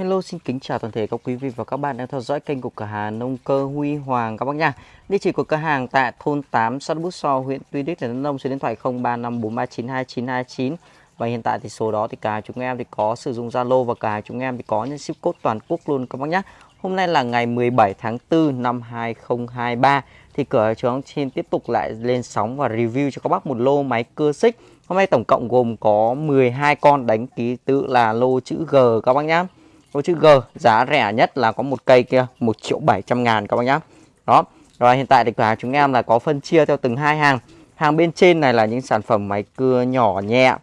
Hello xin kính chào toàn thể các quý vị và các bạn đang theo dõi kênh của cửa hàng nông cơ Huy Hoàng các bác nha. Địa chỉ của cửa hàng tại thôn 8 xã Bút So, huyện Tuy Đức, tỉnh Đắk Nông, số điện thoại 0354392929 và hiện tại thì số đó thì cả chúng em thì có sử dụng Zalo và cả chúng em thì có những ship code toàn quốc luôn các bác nhé. Hôm nay là ngày 17 tháng 4 năm 2023 thì cửa chúng xin tiếp tục lại lên sóng và review cho các bác một lô máy cưa xích. Hôm nay tổng cộng gồm có 12 con đánh ký tự là lô chữ G các bác nhé có chữ G, giá rẻ nhất là có một cây kia 1 triệu 700 ngàn các bác nhá. Đó, rồi hiện tại thì cửa hàng chúng em là có phân chia theo từng hai hàng. Hàng bên trên này là những sản phẩm máy cưa nhỏ, nhẹ,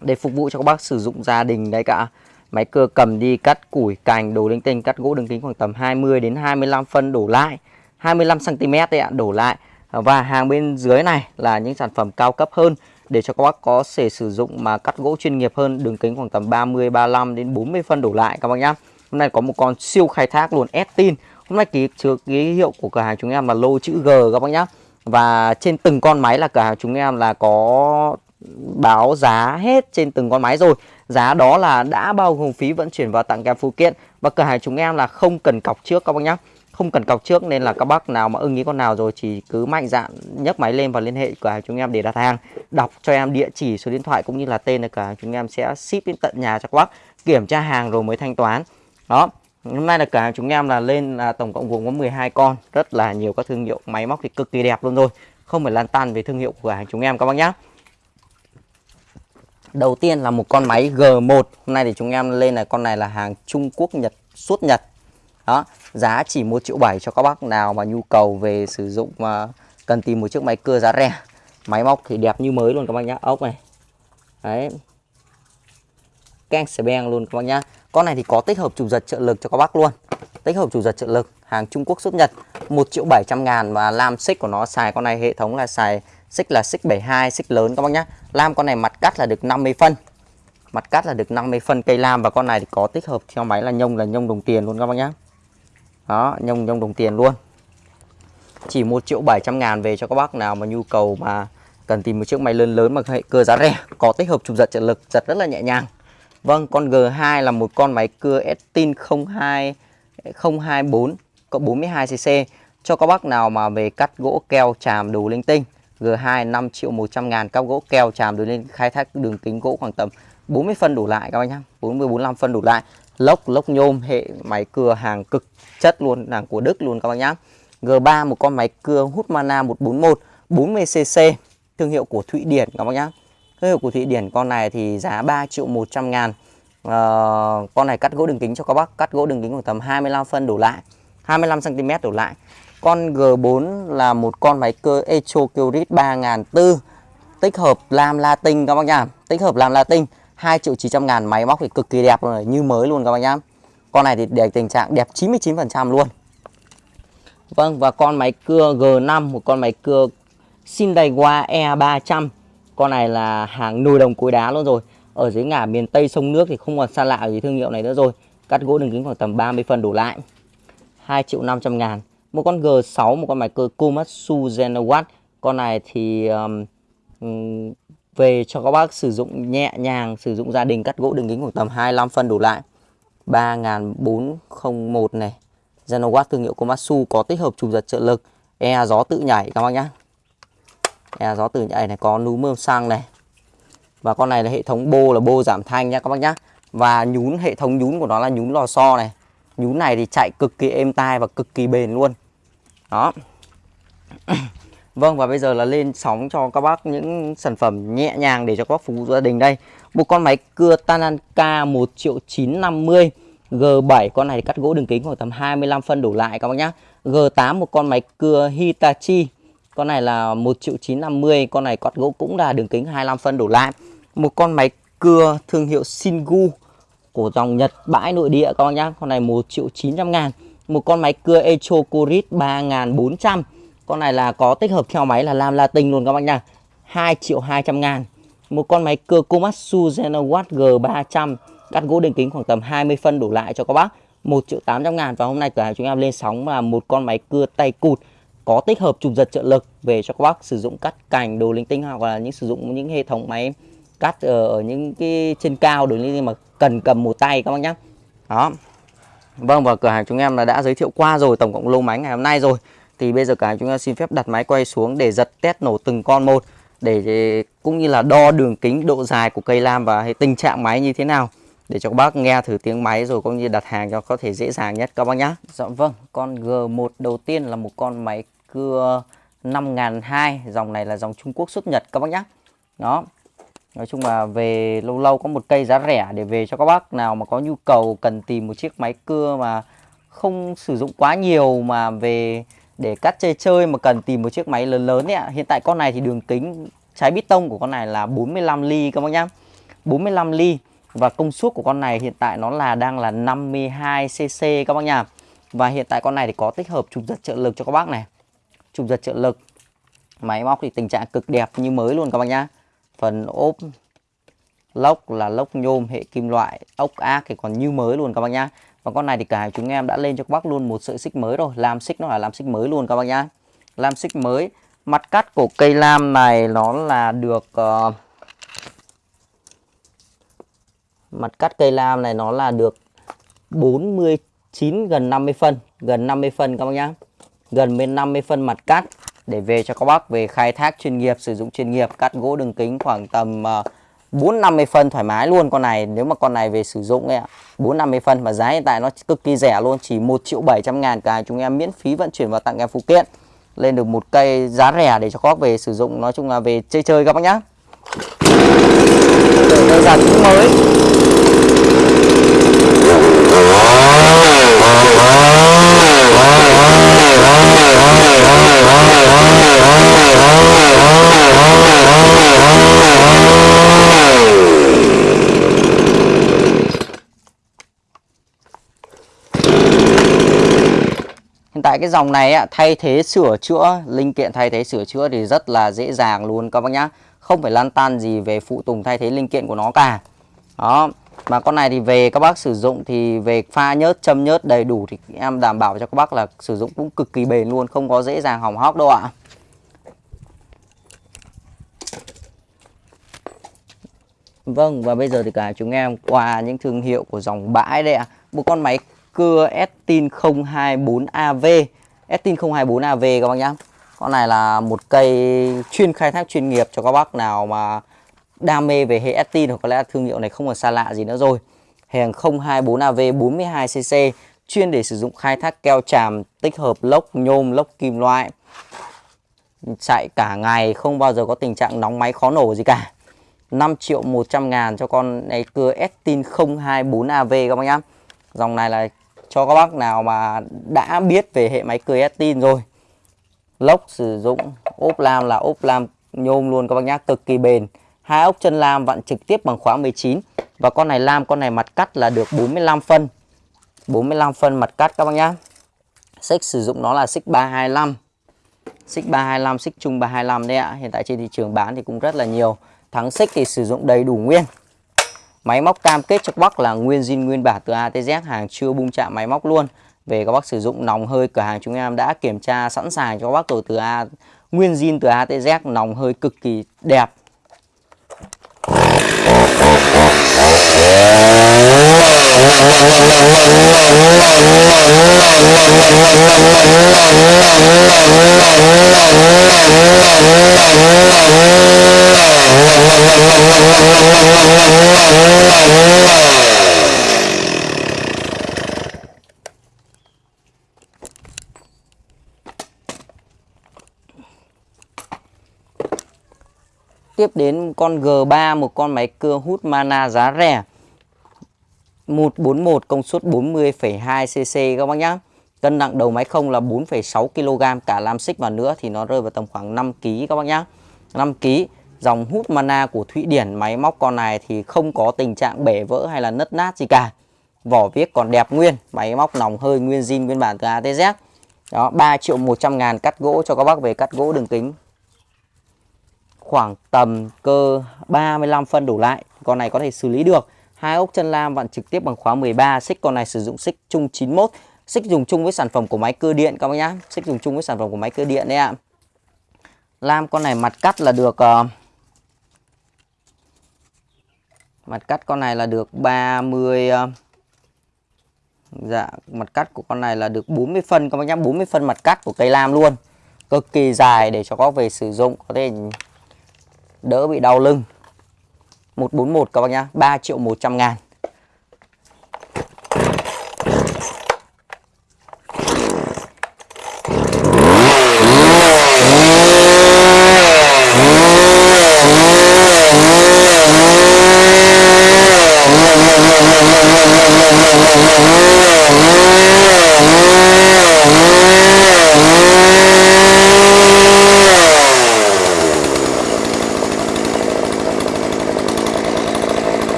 để phục vụ cho các bác sử dụng gia đình đấy cả. Máy cưa cầm đi, cắt củi, cành, đồ linh tinh, cắt gỗ đường kính khoảng tầm 20 đến 25 phân đổ lại. 25 cm đấy ạ, đổ lại. Và hàng bên dưới này là những sản phẩm cao cấp hơn để cho các bác có thể sử dụng mà cắt gỗ chuyên nghiệp hơn, đường kính khoảng tầm 30 35 đến 40 phân đổ lại các bác nhá. Hôm nay có một con siêu khai thác luôn, Estin. Hôm nay ký trước ký hiệu của cửa hàng chúng em là lô chữ G các bác nhá. Và trên từng con máy là cửa hàng chúng em là có báo giá hết trên từng con máy rồi. Giá đó là đã bao gồm phí vận chuyển và tặng kèm phụ kiện và cửa hàng chúng em là không cần cọc trước các bác nhá không cần cọc trước nên là các bác nào mà ưng ý con nào rồi chỉ cứ mạnh dạn nhấc máy lên và liên hệ cửa hàng chúng em để đặt hàng. Đọc cho em địa chỉ số điện thoại cũng như là tên là cửa hàng chúng em sẽ ship đến tận nhà cho các bác, kiểm tra hàng rồi mới thanh toán. Đó, hôm nay là cửa hàng chúng em là lên là tổng cộng gồm có 12 con, rất là nhiều các thương hiệu máy móc thì cực kỳ đẹp luôn rồi. Không phải lan tan về thương hiệu của hàng chúng em các bác nhé đầu tiên là một con máy G1 hôm nay thì chúng em lên là con này là hàng Trung Quốc, Nhật, suốt Nhật đó, giá chỉ một triệu bảy cho các bác nào mà nhu cầu về sử dụng mà cần tìm một chiếc máy cưa giá rẻ. Máy móc thì đẹp như mới luôn các bác nhá. Ốc này. Đấy. Keng xẻ beng luôn các bác nhá. Con này thì có tích hợp chủ giật trợ lực cho các bác luôn. Tích hợp chủ giật trợ lực, hàng Trung Quốc xuất Nhật 1 triệu 700 ngàn và lam xích của nó xài con này, hệ thống là xài xích là xích 72 xích lớn các bác nhá. Lam con này mặt cắt là được 50 phân. Mặt cắt là được 50 phân cây lam và con này thì có tích hợp theo máy là nhông là nhông đồng tiền luôn các bác nhá đó, nhông nhông đồng tiền luôn. Chỉ 1 triệu 700 ngàn về cho các bác nào mà nhu cầu mà cần tìm một chiếc máy lớn lớn mà hệ cơ giá rẻ, có tích hợp chụp giật trợ lực, giật rất là nhẹ nhàng. Vâng con G2 là một con máy cưa Estin 02 024 cộng 42cc cho các bác nào mà về cắt gỗ keo chàm đồ linh tinh G2 5 triệu 100 ngàn cắt gỗ keo chàm đồ lên khai thác đường kính gỗ khoảng tầm 40 phân đủ lại các bác nhá 40 45 phân đủ lại lốc lốc nhôm hệ máy cưa hàng cực chất luôn hàng của Đức luôn các bác nhá. G3 một con máy cưa hút mana 141 40cc thương hiệu của Thụy Điển các bác nhá. Thương hiệu của Thụy Điển con này thì giá 3 triệu 100 ngàn. À, con này cắt gỗ đường kính cho các bác cắt gỗ đường kính khoảng tầm 25 phân đổ lại 25 cm đổ lại. Con G4 là một con máy cơ Echo Kyrit 3004 tích hợp lam latin các bác nhá. Tích hợp lam latin 2 triệu 900 ngàn máy móc thì cực kỳ đẹp rồi như mới luôn các bác nhá. Con này thì để tình trạng đẹp 99% luôn. Vâng và con máy cưa G5 một con máy cưa Sindaiwa E300 con này là hàng nồi đồng cối đá luôn rồi. Ở dưới ngả miền Tây sông nước thì không còn xa lạ gì thương hiệu này nữa rồi. Cắt gỗ đường kính khoảng tầm 30 phần đổ lại. 2 triệu 500 ngàn. Một con G6 một con máy cưa Komatsu Genowatt con này thì um, về cho các bác sử dụng nhẹ nhàng, sử dụng gia đình cắt gỗ đường kính khoảng tầm 25 phân đổ lại. 3401 này, Genowatt thương hiệu Komatsu có tích hợp trục giật trợ lực e gió tự nhảy các bác nhá. E gió tự nhảy này, có núm mơm xăng này. Và con này là hệ thống bô, là bô giảm thanh nhá các bác nhá. Và nhún, hệ thống nhún của nó là nhún lò xo này. Nhún này thì chạy cực kỳ êm tai và cực kỳ bền luôn. Đó. Vâng và bây giờ là lên sóng cho các bác những sản phẩm nhẹ nhàng để cho các bác phục vụ gia đình đây. Một con máy cưa Tananka 1 triệu 950 G7 con này cắt gỗ đường kính khoảng tầm 25 phân đổ lại các bác nhá. G8 một con máy cưa Hitachi. Con này là 1 triệu 950 Con này cắt gỗ cũng là đường kính 25 phân đổ lại. Một con máy cưa thương hiệu Shingu Của dòng Nhật bãi nội địa các bác nhá. Con này 1 triệu 900 ngàn. Một con máy cưa Echo Corit 3400 con này là có tích hợp theo máy là lam latin luôn các bác nha. 2 triệu 200 ngàn. Một con máy cưa Komatsu Genowatt G300 Cắt gỗ đường kính khoảng tầm 20 phân đổ lại cho các bác. 1 triệu 800 ngàn. Và hôm nay cửa hàng chúng em lên sóng là một con máy cưa tay cụt. Có tích hợp chụp giật trợ lực Về cho các bác sử dụng cắt cành, đồ linh tinh Hoặc là những sử dụng những hệ thống máy cắt ở những cái trên cao đồ linh tinh mà cần cầm một tay các bác nhé đó. Vâng và cửa hàng chúng em là đã giới thiệu qua rồi, tổng cộng lô máy ngày hôm nay rồi thì bây giờ cả chúng ta xin phép đặt máy quay xuống để giật test nổ từng con một để cũng như là đo đường kính độ dài của cây lam và tình trạng máy như thế nào để cho các bác nghe thử tiếng máy rồi cũng như đặt hàng cho có thể dễ dàng nhất các bác nhá. Dạ vâng, con G1 đầu tiên là một con máy cưa 5002, dòng này là dòng Trung Quốc xuất Nhật các bác nhá. Đó. Nói chung là về lâu lâu có một cây giá rẻ để về cho các bác nào mà có nhu cầu cần tìm một chiếc máy cưa mà không sử dụng quá nhiều mà về để cắt chơi chơi mà cần tìm một chiếc máy lớn lớn ấy ạ. Hiện tại con này thì đường kính trái bít tông của con này là 45 ly các bác nhá. 45 ly và công suất của con này hiện tại nó là đang là 52 cc các bác nhá Và hiện tại con này thì có tích hợp trục giật trợ lực cho các bác này. Trục giật trợ lực. Máy móc thì tình trạng cực đẹp như mới luôn các bác nhá. Phần ốp lốc là lốc nhôm hệ kim loại, ốc ác thì còn như mới luôn các bác nhá. Và con này thì cả chúng em đã lên cho các bác luôn một sợi xích mới rồi, lam xích nó là lam xích mới luôn các bác nhá. Lam xích mới. Mặt cắt của cây lam này nó là được uh, mặt cắt cây lam này nó là được 49 gần 50 phân gần 50 phân các bác nhá gần bên 50 phân mặt cắt để về cho các bác về khai thác chuyên nghiệp sử dụng chuyên nghiệp cắt gỗ đường kính khoảng tầm uh, 4 50 phân thoải mái luôn con này, nếu mà con này về sử dụng ấy ạ. 4 50 phân mà giá hiện tại nó cực kỳ rẻ luôn, chỉ 1 triệu 700 ngàn cả chúng em miễn phí vận chuyển và tặng em phụ kiện. Lên được một cây giá rẻ để cho các bác về sử dụng, nói chung là về chơi chơi các bác nhá. Để đơn giản cũng mới. Tại cái dòng này á, thay thế sửa chữa, linh kiện thay thế sửa chữa thì rất là dễ dàng luôn các bác nhá. Không phải lan tan gì về phụ tùng thay thế linh kiện của nó cả. Đó, mà con này thì về các bác sử dụng thì về pha nhớt, châm nhớt đầy đủ thì em đảm bảo cho các bác là sử dụng cũng cực kỳ bền luôn, không có dễ dàng hỏng hóc đâu ạ. Vâng và bây giờ thì cả chúng em qua những thương hiệu của dòng bãi đây ạ. Một con máy cưa Estin 024AV. Estin 024AV các bác nhá. Con này là một cây chuyên khai thác chuyên nghiệp cho các bác nào mà đam mê về hệ Estin hoặc có lẽ thương hiệu này không còn xa lạ gì nữa rồi. Hàng 024AV 42cc chuyên để sử dụng khai thác keo tràm tích hợp lốc nhôm, lốc kim loại. Chạy cả ngày không bao giờ có tình trạng nóng máy khó nổ gì cả. 5 triệu 100 ngàn cho con này cưa Estin 024AV các bác nhá. Dòng này là cho các bác nào mà đã biết về hệ máy cưa Estin rồi. Lốc sử dụng ốp lam là ốp lam nhôm luôn các bác nhá, cực kỳ bền. Hai ốc chân lam vặn trực tiếp bằng khóa 19 và con này lam con này mặt cắt là được 45 phân. 45 phân mặt cắt các bác nhá. Xích sử dụng nó là xích 325. Xích 325, xích chung 325 đấy ạ. Hiện tại trên thị trường bán thì cũng rất là nhiều. Thắng xích thì sử dụng đầy đủ nguyên. Máy móc cam kết cho các bác là nguyên zin, nguyên bản từ ATZ hàng chưa bung chạm máy móc luôn. Về các bác sử dụng nòng hơi, cửa hàng chúng em đã kiểm tra sẵn sàng cho các bác rồi từ A, nguyên zin từ ATZ nòng hơi cực kỳ đẹp. Tiếp đến con G3 một con máy cưa hút mana giá rẻ 141 công suất 40,2 cc các bác nhá. Cân nặng đầu máy không là 4,6 kg cả lam xích vào nữa thì nó rơi vào tầm khoảng 5 kg các bác nhá. 5 kg. Dòng hút mana của Thụy Điển máy móc con này thì không có tình trạng bể vỡ hay là nứt nát gì cả. Vỏ viết còn đẹp nguyên, máy móc nòng hơi nguyên zin nguyên bản từ ATZ. Đó, 3 triệu 100 ngàn cắt gỗ cho các bác về cắt gỗ đường kính khoảng tầm cơ 35 phân đổ lại. Con này có thể xử lý được. Hai ốc chân lam vặn trực tiếp bằng khóa 13, xích con này sử dụng xích chung 91. Xích dùng chung với sản phẩm của máy cơ điện các bác nhá. Xích dùng chung với sản phẩm của máy cơ điện đấy ạ. Lam con này mặt cắt là được uh, Mặt cắt con này là được 30 uh, ờ, Dạ, mặt cắt của con này là được 40 phân các bác nhá, 40 phân mặt cắt của cây lam luôn. Cực kỳ dài để cho có về sử dụng có thể đỡ bị đau lưng. 141 các bác nhá, 3 triệu 100 ngàn.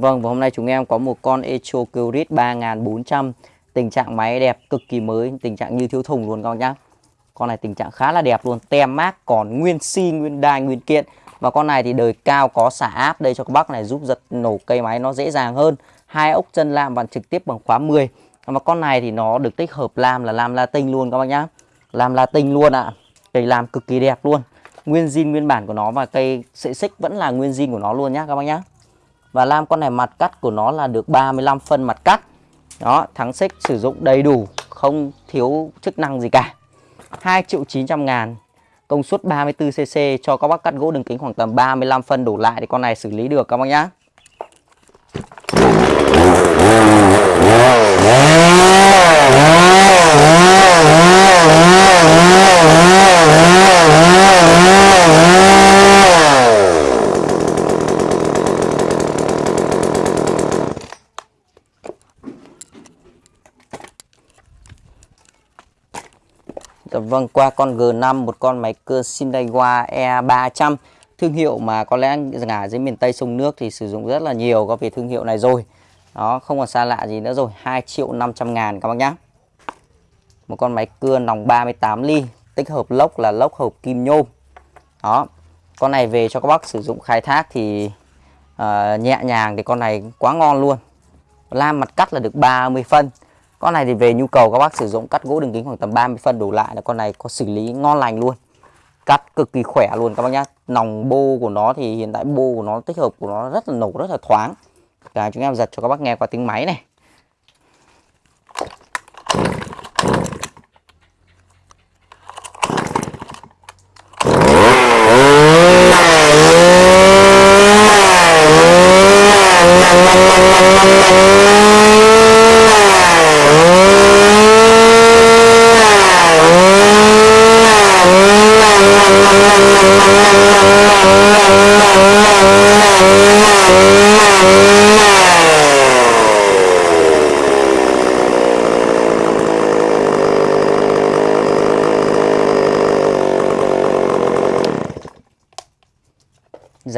Vâng và hôm nay chúng em có một con Echo Curit 3400 Tình trạng máy đẹp cực kỳ mới Tình trạng như thiếu thùng luôn các bác nhá. Con này tình trạng khá là đẹp luôn Tem mát còn nguyên xi, nguyên đai, nguyên kiện. Và con này thì đời cao có xả áp Đây cho các bác này giúp giật nổ cây máy nó dễ dàng hơn. Hai ốc chân lam bằng trực tiếp bằng khóa 10 Và con này thì nó được tích hợp lam là lam latin luôn các bác nhá. Lam latin luôn ạ. À. Cây lam cực kỳ đẹp luôn. Nguyên zin nguyên bản của nó và cây sợi xích vẫn là nguyên zin của nó luôn nhá các bác nhá và lam con này mặt cắt của nó là được 35 phân mặt cắt. Đó, thắng xích sử dụng đầy đủ, Không thiếu chức năng gì cả. 2 triệu 900 ngàn, Công suất 34cc cho các bác cắt gỗ đường kính khoảng tầm 35 phân đổ lại Thì con này xử lý được các bác nhá. Dạ vâng, qua con G5 một con máy cưa Shinaiwa E300 Thương hiệu mà có lẽ ngả dưới miền Tây sông nước thì sử dụng rất là nhiều có về thương hiệu này rồi. Đó, không còn xa lạ gì nữa rồi 2 triệu 500 ngàn các bác nhá. Một con máy cưa nòng 38 ly Tích hợp lốc là lốc hộp kim nhôm. Đó, con này về cho các bác sử dụng khai thác thì uh, nhẹ nhàng thì con này quá ngon luôn. Lam mặt cắt là được 30 phân con này thì về nhu cầu các bác sử dụng cắt gỗ đường kính khoảng tầm 30 phân đổ lại là con này có xử lý ngon lành luôn. Cắt cực kỳ khỏe luôn các bác nhá. Nòng bô của nó thì hiện tại bô của nó, tích hợp của nó rất là nổ, rất là thoáng. Cả chúng em giật cho các bác nghe qua tiếng máy này.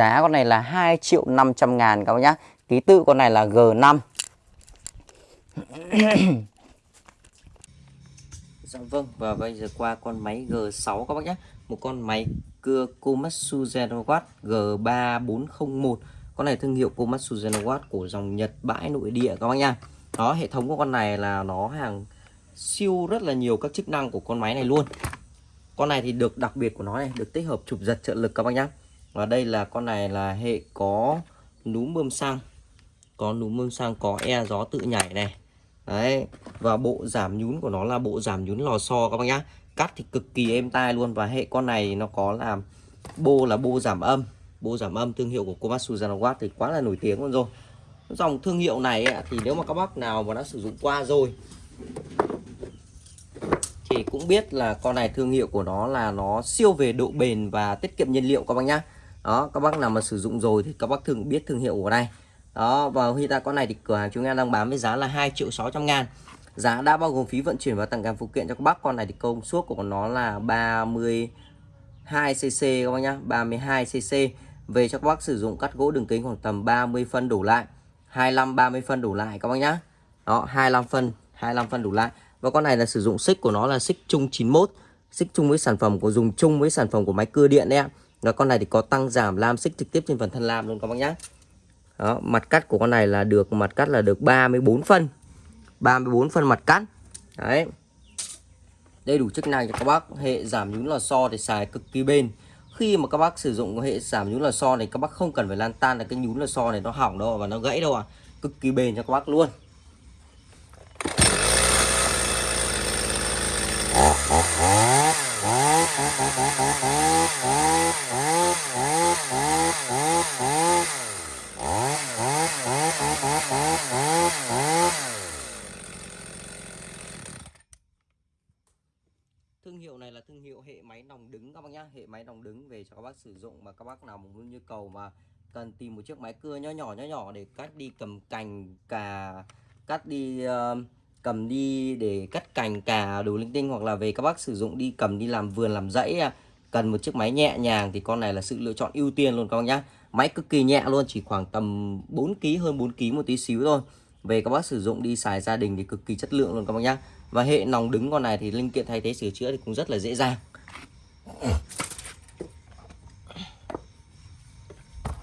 Giá con này là 2 triệu 500 ngàn các bác nhá. Ký tự con này là G5 Dạ vâng và bây giờ qua con máy G6 các bác nhé Một con máy cưa Komatsu Genowatt G3401 Con này thương hiệu Komatsu Genowatt của dòng Nhật bãi nội địa các bác nha Đó hệ thống của con này là nó hàng siêu rất là nhiều các chức năng của con máy này luôn. Con này thì được đặc biệt của nó này, được tích hợp chụp giật trợ lực các bác nhá và đây là con này là hệ có núm bơm xăng. Có núm bơm xăng, có e gió tự nhảy này. Đấy, và bộ giảm nhún của nó là bộ giảm nhún lò xo các bác nhá. Cắt thì cực kỳ êm tai luôn. Và hệ con này nó có làm bô là bô giảm âm. Bô giảm âm, thương hiệu của Komatsu Zanawatt thì quá là nổi tiếng luôn rồi. Dòng thương hiệu này thì nếu mà các bác nào mà đã sử dụng qua rồi, thì cũng biết là con này thương hiệu của nó là nó siêu về độ bền và tiết kiệm nhiên liệu các bác nhá đó, các bác nào mà sử dụng rồi thì các bác thường biết thương hiệu của đây đó, và hiện tại con này thì cửa hàng chúng em đang bán với giá là 2 triệu 600 ngàn. Giá đã bao gồm phí vận chuyển và tặng kèm phụ kiện cho các bác. Con này thì công suất của nó là 32 cc các bác nhá 32 cc về cho các bác sử dụng cắt gỗ đường kính khoảng tầm 30 phân đủ lại 25 30 phân đủ lại các bác nhá. Đó 25 phân 25 phân đủ lại. Và con này là sử dụng xích của nó là xích chung 91 xích chung với sản phẩm của, dùng chung với sản phẩm của máy cưa điện đấy ạ nó con này thì có tăng giảm lam xích trực tiếp trên phần thân lam luôn các bác nhé đó, mặt cắt của con này là được mặt cắt là được 34 phân. 34 phân mặt cắt. Đấy. Đầy đủ chức năng cho các bác. Hệ giảm nhún lò xo thì xài cực kỳ bền. Khi mà các bác sử dụng hệ giảm nhún lò xo này các bác không cần phải lan tan là cái nhún lò xo này nó hỏng đâu và nó gãy đâu à cực kỳ bền cho các bác luôn thương hiệu này là thương hiệu hệ máy nòng đứng các bác nhá đứng về cho các bác sử dụng mà các bác nào muốn nhu cầu mà cần tìm một chiếc máy cưa nhỏ nhỏ nhỏ nhỏ để cắt đi cầm cành cà cắt đi uh, cầm đi để cắt cành cà đồ linh tinh hoặc là về các bác sử dụng đi cầm đi làm vườn làm rẫy à, cần một chiếc máy nhẹ nhàng thì con này là sự lựa chọn ưu tiên luôn các bác nhá. Máy cực kỳ nhẹ luôn chỉ khoảng tầm 4 kg hơn 4 kg một tí xíu thôi. Về các bác sử dụng đi xài gia đình thì cực kỳ chất lượng luôn các bác nhá. Và hệ nòng đứng con này thì linh kiện thay thế sửa chữa thì cũng rất là dễ dàng.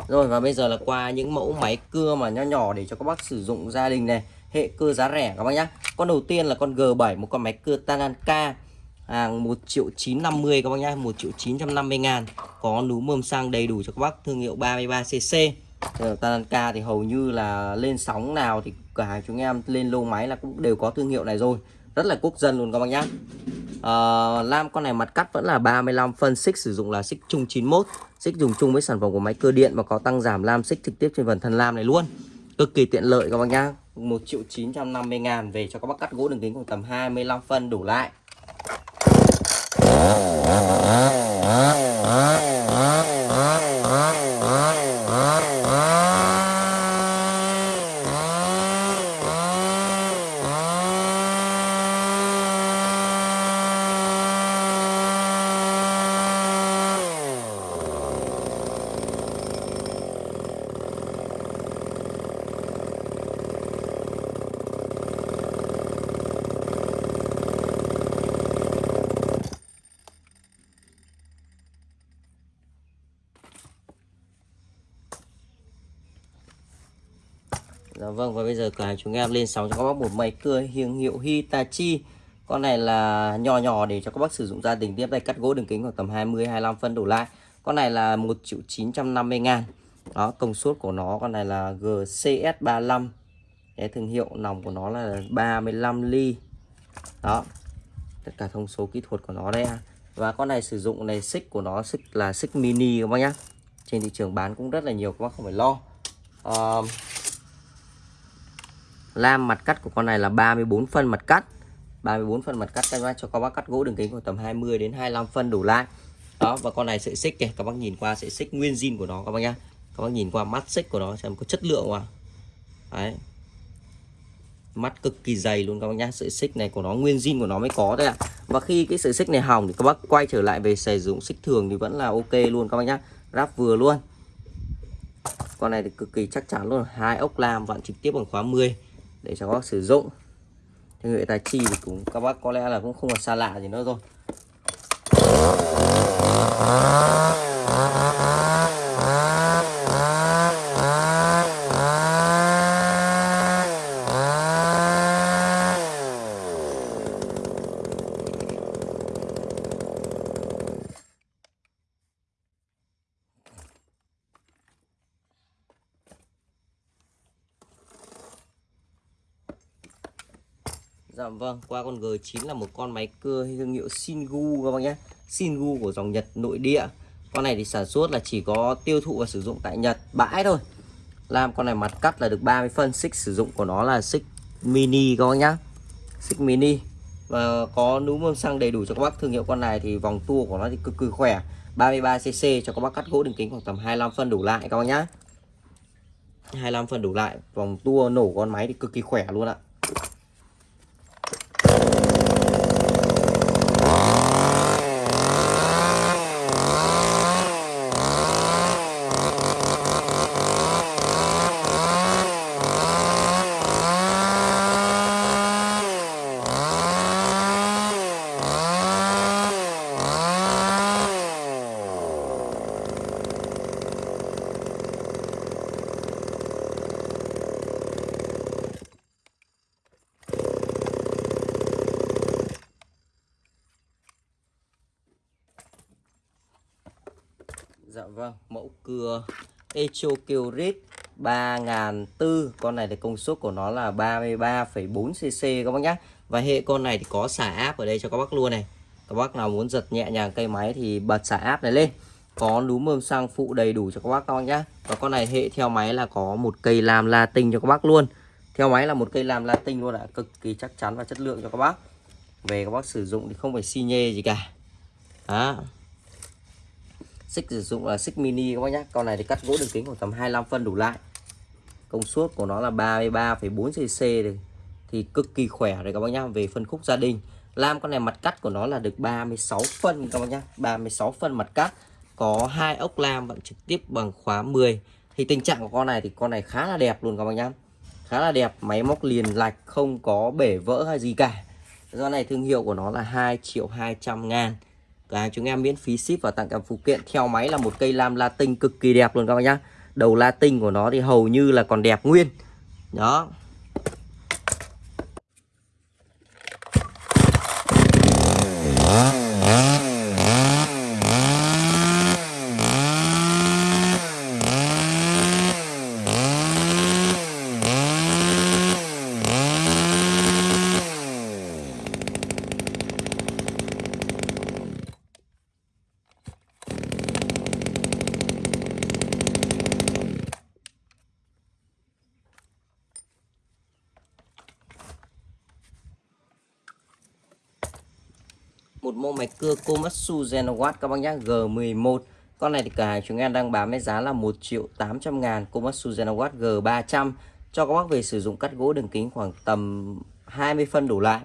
Rồi, và bây giờ là qua những mẫu máy cưa mà nho nhỏ để cho các bác sử dụng gia đình này. Hệ cưa giá rẻ các bác nhá. Con đầu tiên là con G7 một con máy cưa Tananka. Hàng 1 triệu 950 các bác nhá. 1 triệu 950 ngàn. Có núm mơm xăng đầy đủ cho các bác. Thương hiệu 33cc ờ, Tananka thì hầu như là lên sóng nào thì cả hàng chúng em lên lô máy là cũng đều có thương hiệu này rồi rất là quốc dân luôn các bác nhá. À, lam con này mặt cắt vẫn là 35 phân xích sử dụng là xích chung 91 xích dùng chung với sản phẩm của máy cơ điện và có tăng giảm lam xích trực tiếp trên phần thân lam này luôn. Cực kỳ tiện lợi các bác nhá. 1 triệu 950 ngàn về cho các bác cắt gỗ đường kính khoảng tầm 25 phân đủ lại Dạ vâng và bây giờ cửa hàng chúng em lên sóng cho các bác một máy cưa hiệu hiệu Hitachi. Con này là nhỏ nhỏ để cho các bác sử dụng gia đình. Tiếp tay cắt gỗ đường kính khoảng tầm 20-25 phân đổ lại. Con này là 1 triệu 950 ngàn. Đó công suất của nó con này là GCS35 Cái thương hiệu nòng của nó là 35 ly. Đó Tất cả thông số kỹ thuật của nó đây Và con này sử dụng này xích của nó xích là xích mini các bác nhá. Trên thị trường bán cũng rất là nhiều các bác không phải lo. Uh, lam mặt cắt của con này là 34 phân mặt cắt. 34 phân mặt cắt các cho các bác cắt gỗ đường kính khoảng tầm 20 đến 25 phân đủ lai đó, và con này sợi xích kìa. Các bác nhìn qua sợi xích nguyên zin của nó, các bác nhá. Các bác nhìn qua mắt xích của nó xem có chất lượng không đấy. Mắt cực kỳ dày luôn các bác nhá. Sợi xích này của nó, nguyên zin của nó mới có đấy ạ. Và khi cái sợi xích này hỏng thì các bác quay trở lại về sử dụng xích thường thì vẫn là ok luôn các bác nhá. Ráp vừa luôn. Con này thì cực kỳ chắc chắn luôn. Hai ốc lam vặn trực tiếp bằng khóa 10 để cho các bác sử dụng. Thương hiệu tài chi thì cũng, các bác có lẽ là cũng không là xa lạ gì nữa rồi. MK19 là một con máy cưa thương hiệu Shingu các bác nhé. Shingu của dòng Nhật, nội địa. Con này thì sản xuất là chỉ có tiêu thụ và sử dụng tại Nhật, bãi thôi. Làm con này mặt cắt là được 30 phân, xích sử dụng của nó là xích mini các bác nhá. Xích mini. Và có núm mâm xăng đầy đủ cho các bác thương hiệu con này thì vòng tua của nó thì cực kỳ khỏe. 33cc cho các bác cắt gỗ đường kính khoảng tầm 25 phân đủ lại các bác nhá. 25 phân đủ lại, vòng tua nổ con máy thì cực kỳ khỏe luôn ạ. Dạ vâng, mẫu cưa Echo Kyrit 3004 Con này thì công suất của nó là 33,4cc các bác nhé Và hệ con này thì có xả áp ở đây cho các bác luôn này. Các bác nào muốn giật nhẹ nhàng cây máy thì bật xả áp này lên. Có núm mơm xăng phụ đầy đủ cho các bác các bác nhé Và con này hệ theo máy là có một cây làm latin cho các bác luôn. Theo máy là một cây làm latin luôn ạ. Cực kỳ chắc chắn và chất lượng cho các bác. Về các bác sử dụng thì không phải xi nhê gì cả. Đó xích sử dụng là xích mini các bác nhé con này thì cắt gỗ đường kính khoảng tầm 25 phân đủ lại. Công suất của nó là 33,4 cc thì, thì cực kỳ khỏe rồi các bác nhá về phân khúc gia đình. Lam con này mặt cắt của nó là được 36 phân các bác nhá. 36 phân mặt cắt. Có hai ốc lam vẫn trực tiếp bằng khóa 10 thì tình trạng của con này thì con này khá là đẹp luôn các bác nhá. Khá là đẹp máy móc liền lạch không có bể vỡ hay gì cả. Do này thương hiệu của nó là 2 triệu 200 ngàn. Cả chúng em miễn phí ship và tặng kèm phụ kiện theo máy là một cây lam latin cực kỳ đẹp luôn các bạn nhá. Đầu latin của nó thì hầu như là còn đẹp nguyên. Đó. Một mẫu máy cưa Komatsu Genowatt các bác nhé G11 con này thì cả hàng chúng em đang bán với giá là 1 triệu 800 ngàn, Komatsu Genowatt G300 cho các bác về sử dụng cắt gỗ đường kính khoảng tầm 20 phân đổ lại.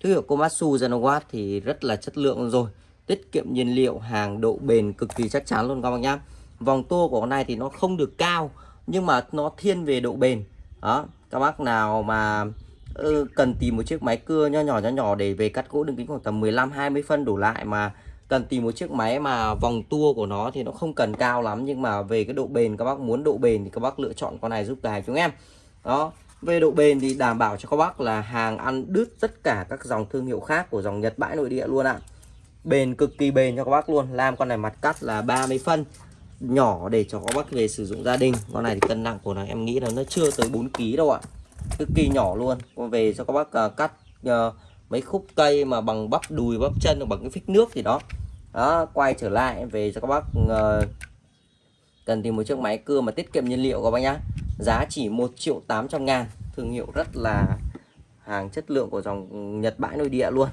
Thương hiệu Komatsu Genowatt thì rất là chất lượng rồi, tiết kiệm nhiên liệu, hàng độ bền cực kỳ chắc chắn luôn các bác nhá. Vòng tua của con này thì nó không được cao, nhưng mà nó thiên về độ bền. Đó, các bác nào mà Ừ, cần tìm một chiếc máy cưa nho nhỏ nho nhỏ để về cắt gỗ đường kính khoảng tầm 15 20 phân đổ lại mà cần tìm một chiếc máy mà vòng tua của nó thì nó không cần cao lắm nhưng mà về cái độ bền các bác muốn độ bền thì các bác lựa chọn con này giúp tài chúng em. Đó về độ bền thì đảm bảo cho các bác là hàng ăn đứt tất cả các dòng thương hiệu khác của dòng Nhật bãi nội địa luôn ạ. Bền cực kỳ bền cho các bác luôn làm con này mặt cắt là 30 phân nhỏ để cho các bác về sử dụng gia đình. Con này thì cân nặng của nó em nghĩ là nó chưa tới 4 kg đâu ạ cực kỳ nhỏ luôn. Về cho các bác uh, cắt uh, mấy khúc cây mà bằng bắp đùi bắp chân bằng cái phích nước thì đó. Đó quay trở lại về cho các bác uh, cần tìm một chiếc máy cưa mà tiết kiệm nhiên liệu các bác nhá. Giá chỉ 1 triệu 800 ngàn. Thương hiệu rất là hàng chất lượng của dòng Nhật bãi nội địa luôn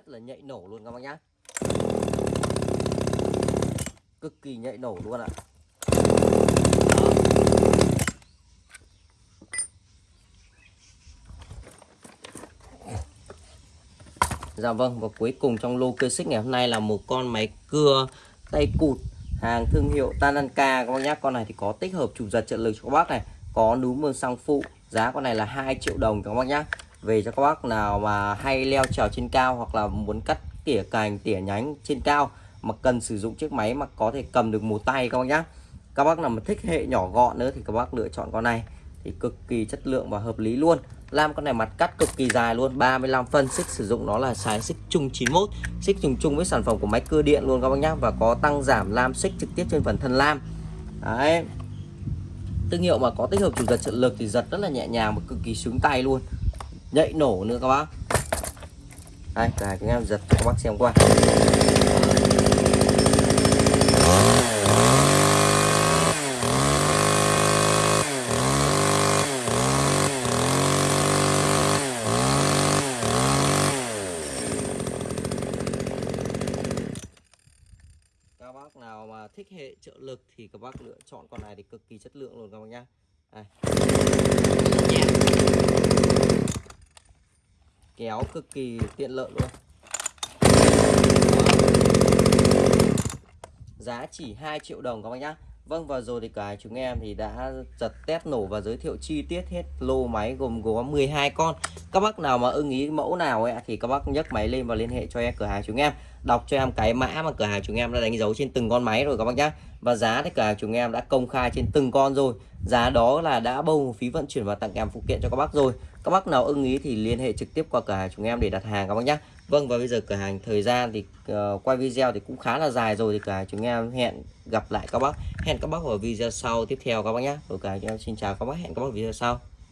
rất là nhạy nổ luôn các bác nhá cực kỳ nhạy nổ luôn ạ. Dạ vâng và cuối cùng trong lô cơ xích ngày hôm nay là một con máy cưa tay cụt hàng thương hiệu Tananka các bác nhá. Con này thì có tích hợp chủ giật trợ lực cho các bác này, có núm mương xăng phụ, giá con này là 2 triệu đồng các bác nhá. Về cho các bác nào mà hay leo trèo trên cao hoặc là muốn cắt tỉa cành, tỉa nhánh trên cao mà cần sử dụng chiếc máy mà có thể cầm được một tay các bác nhá. Các bác nào mà thích hệ nhỏ gọn nữa thì các bác lựa chọn con này. Thì cực kỳ chất lượng và hợp lý luôn. Làm con này mặt cắt cực kỳ dài luôn 35 phân. Xích sử dụng nó là xài xích chung 91 xích trùng chung với sản phẩm của máy cưa điện luôn các bác nhá. Và có tăng giảm lam xích trực tiếp trên phần thân lam. Đấy. Thương hiệu mà có tích hợp chủ giật trợ lực thì giật rất là nhẹ nhàng và cực kỳ sướng tay luôn. Nhạy nổ nữa các bác. Đây là chúng em giật cho các bác xem qua các bác nào mà thích hệ trợ lực thì các bác lựa chọn con này thì cực kỳ chất lượng luôn các bác nhá. Đây kéo cực kỳ tiện lợi luôn. Giá chỉ 2 triệu đồng các bác nhá Vâng và rồi thì cả chúng em thì đã giật test nổ và giới thiệu chi tiết hết lô máy gồm có 12 con. Các bác nào mà ưng ý mẫu nào ấy thì các bác nhấc máy lên và liên hệ cho em, cửa hàng chúng em. Đọc cho em cái mã mà cửa hàng chúng em đã đánh dấu trên từng con máy rồi các bác nhá. Và giá thì cửa hàng chúng em đã công khai trên từng con rồi. Giá đó là đã bao phí vận chuyển và tặng kèm phụ kiện cho các bác rồi. Các bác nào ưng ý thì liên hệ trực tiếp qua cửa hàng chúng em để đặt hàng các bác nhá. Vâng và bây giờ cửa hàng thời gian thì uh, quay video thì cũng khá là dài rồi thì cửa hàng chúng em hẹn gặp lại các bác hẹn các bác ở video sau tiếp theo các bác nhé rồi cả chúng em xin chào các bác hẹn các bác ở video sau.